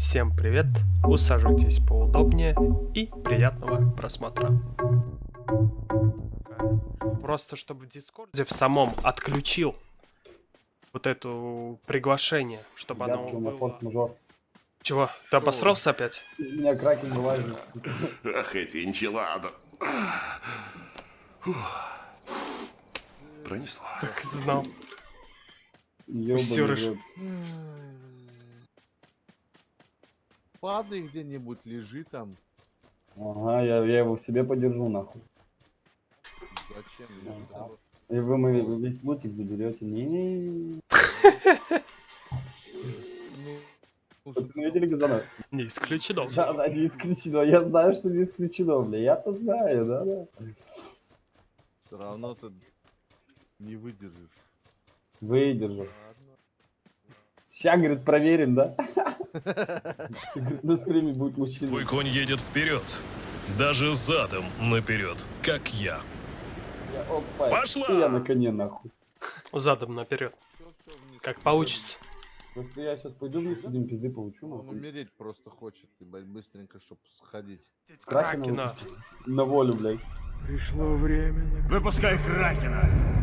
Всем привет, усаживайтесь поудобнее и приятного просмотра. Просто чтобы в Дискорде в самом отключил вот это приглашение, чтобы оно у меня было... Чего, ты обосрался опять? Из меня кракен вылазит. Ах, эти энчилады. Пронесло. Так и знал. Ёбаный. Падай где-нибудь, лежи там. Ага, я, я его в себе подержу, нахуй. Зачем? там? И вы мой весь лутик заберете. Не, Ну, Вы видели газона? Не исключено. Да, да, не исключено. Я знаю, что не исключено, бля. Я-то знаю, да, да. все равно ты не выдержишь. Выдержу. Ща, говорит, проверим, да? На стриме будет мужчина. Твой конь едет вперед. Даже задом наперед, как я. Я, опа, Пошла! и Я на коне, нахуй. Задом наперед. Как получится. Просто я сейчас пойду вниз, один пизды получу, Он нахуй. умереть просто хочет, ебать, быстренько, чтоб сходить. Кракена. На волю, блядь. Выпускай Кракена.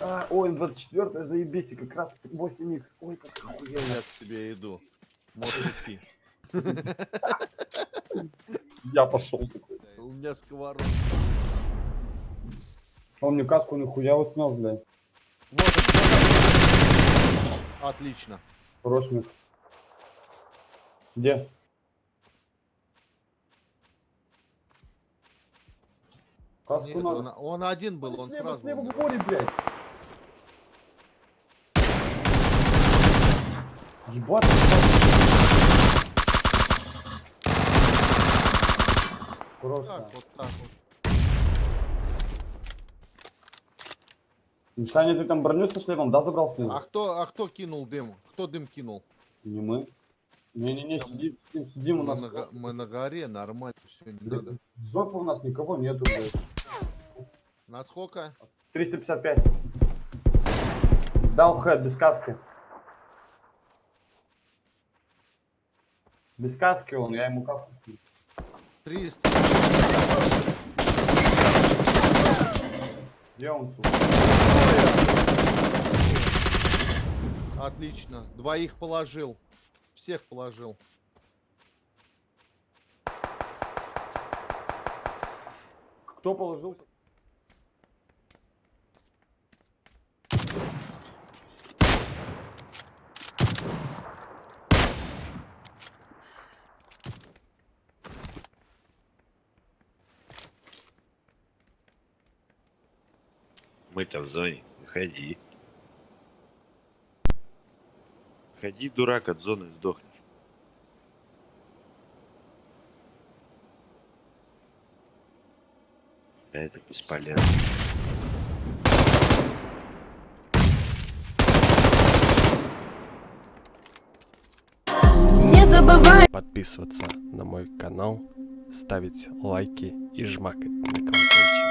А, ой, 24 заебись, и как раз 8х. Ой, как охуенно. Я к тебе иду. Можешь идти. Я пошел такой. У меня сковород. Он мне каску нихуя вот снес, блядь. Вот. Отлично. Хорош миг. Где? Каску Нет, надо. он, он один был, он слева, сразу. слева в море, блядь. Ебать. Просто. Так, вот так вот. Мишаня, ты там броню со шлемом, да, забрал снизу? А кто, а кто кинул дым? Кто дым кинул? Не мы. Не-не-не, сидим, сидим, сидим у Мы нас. на, го- мы на горе, нормально, все, не надо. Жопа у нас никого нету, блядь. Насколько? 355. Дал хэт, без каски. Без каски он, я ему каску. скину. 300. Где он, сука? Отлично. Двоих положил. Всех положил. Кто положил? Мы-то в зоне. Выходи. Ходи, дурак, от зоны сдохнешь. Да это бесполезно. Не забывай Подписываться на мой канал, ставить лайки и жмакать на колокольчик.